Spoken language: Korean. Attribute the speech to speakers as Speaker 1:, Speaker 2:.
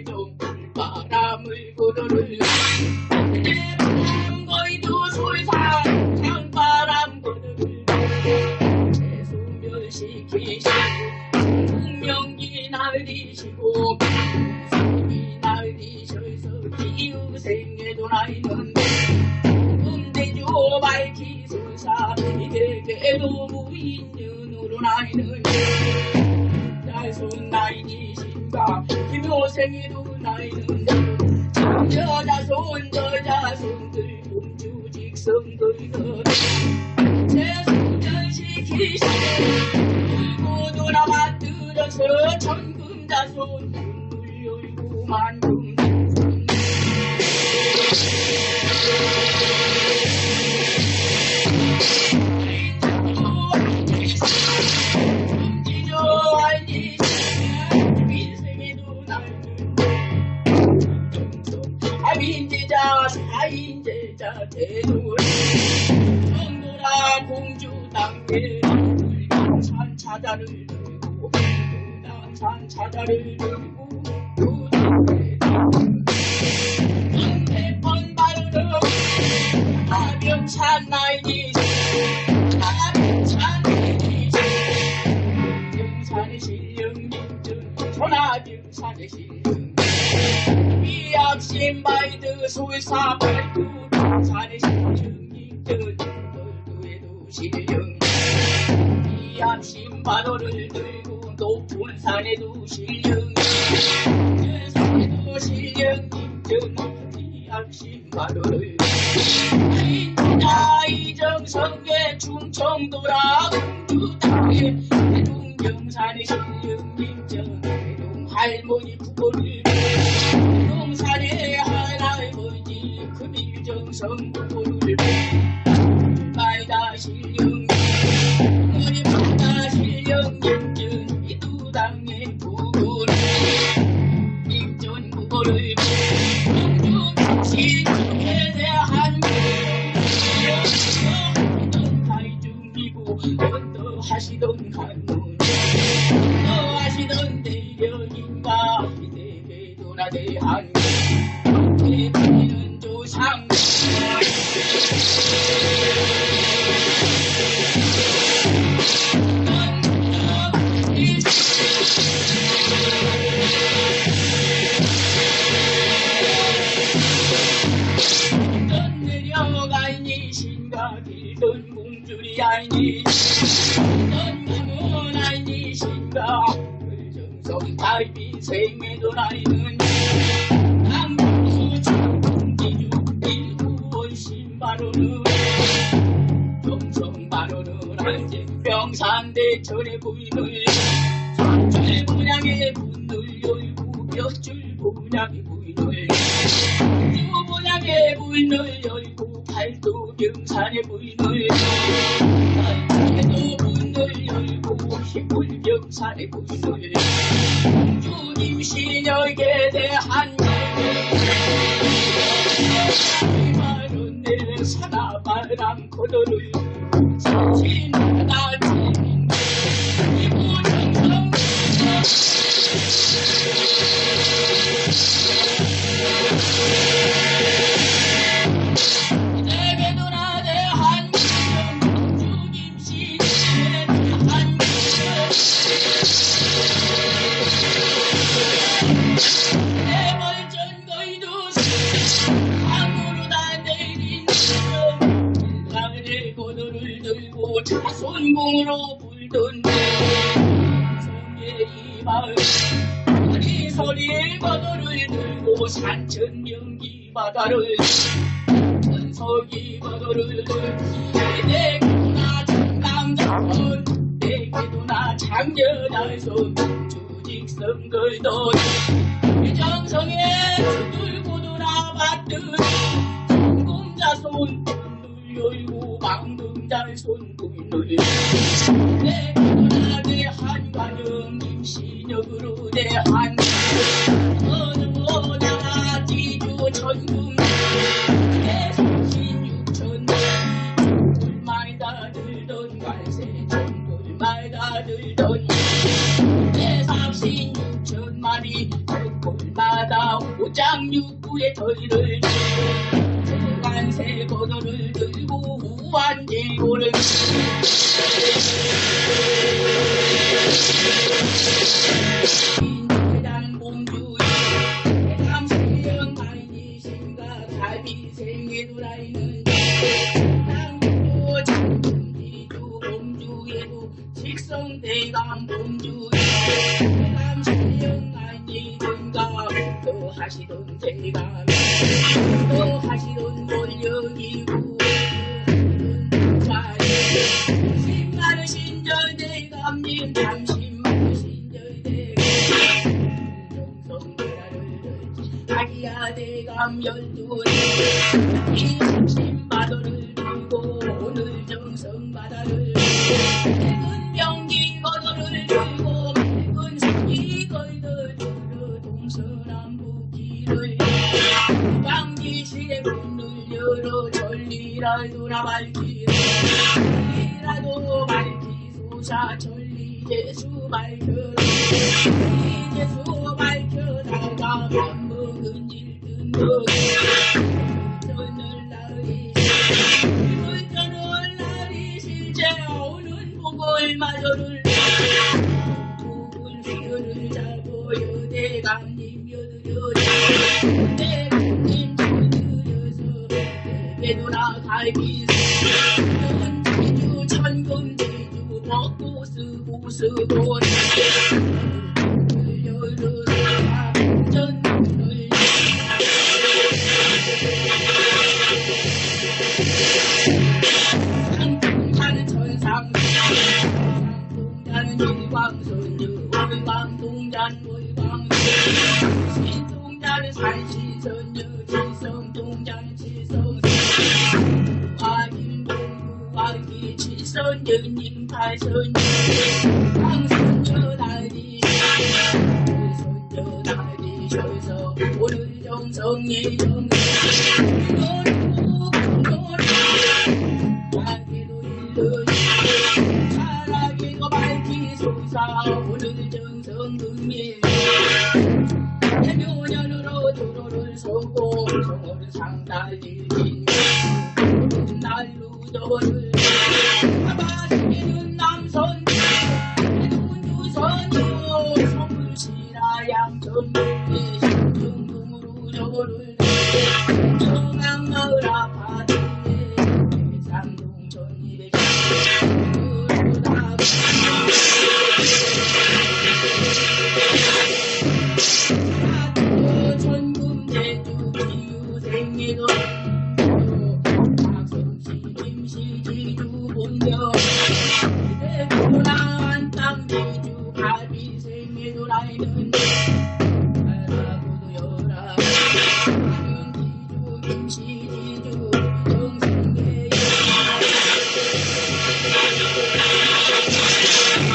Speaker 1: 희대기도 나는 산가리 좀 바람 생에도 나이는 여자손 저자손들 공주직성들 재소멸시키시고 울고 돌아 만들어서 천금자 손 눈물 열고 만 사인제자 대돌 정도라 공주 당계 산 차자를 들고 산 차자를 들고 황태펀 바르르 아병찬 나이니 아병찬 나이니 병산의 실령님들 천하병산의 실령 미약신 바이드 발두 병 산의 실령님들 얼두에도 실령 미약신 바로를 들고 높은 산에도 실령 제산에도 실령님들 미약신 바로를 인자 이정성계 충청도라 공주 땅에 해동경산의 실령님전 해동 할머니 부고를 금일 달비 생애도 나이는 남부 충기주 일구원 신바로는 정성 바로는 한제 병산대천의 부인을 삼천의 분양의 문을 열고 몇줄 분양의 부인을 유 분양의 부인을 열고 팔도 병산의 부인을 희불 병산의 부인을 주님 신역에 대한 말은 내 사나바람 코너를 신나 자손공으로 불던 성의 이 마을 이 소리의 고도를 들고 산천 연기 바다를 은석이 바다를 내게도 나 장남자손 내게도 나 장여자손 주직성 걸던 정성에 들고 돌아봤던 공자손 눈을 열고 눈을 내게도 내 한관영님 신역으로 대한 어느 모자라 지주 천금 내 정신 육천 불말 다 들던 관세 천불말 다 들던 내 삽신 장육부의 털을 관세 고도를 들고 우한제고를 인자는 공주의 감세영 아이니신가 갈비생애도라이는 땅도 장군지주 공주에도 직성대감 공주의 감세영 아이니든가 또 하시던 대감 또 하시던 권력이 자기야 대감 열두리 이십신바도를 들고 오늘 정성 바다를 맑은 병기 거도를 들고 맑은 산기 걸들 들어 동서남북 길을 방기시에 문을 열어 전리라 돌아 밝히라 전리라도 밝히소사 전리 예수 밝혀라 예수 밝혀다가 마저를 수요를 잡고 여대감님 여드려 대감님 저드려서 배도나 갈비 칠성통자는 칠성선유 화길동구 화길 칠선연님 팔선유 황선유 날이 손녀 날이셔서 오늘 정 상달리진 날로 저를 아바시는